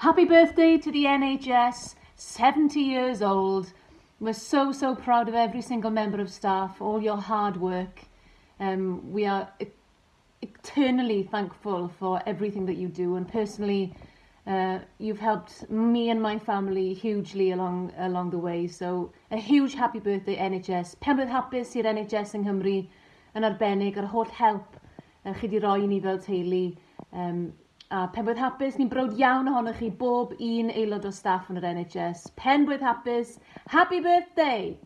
Happy birthday to the NHS, 70 years old. We're so, so proud of every single member of staff, all your hard work. Um, we are e eternally thankful for everything that you do and personally uh, you've helped me and my family hugely along along the way. So a huge happy birthday NHS. Penblwydd hapus i'r NHS yng Nghymru yn arbennig ar holl help uh, chi wedi roi ni fel teulu. Um, A pen hapus ni'n brod iawn ohonoch chi bob un aelod o staff yn yr NHS. Pen hapus. Happy birthday!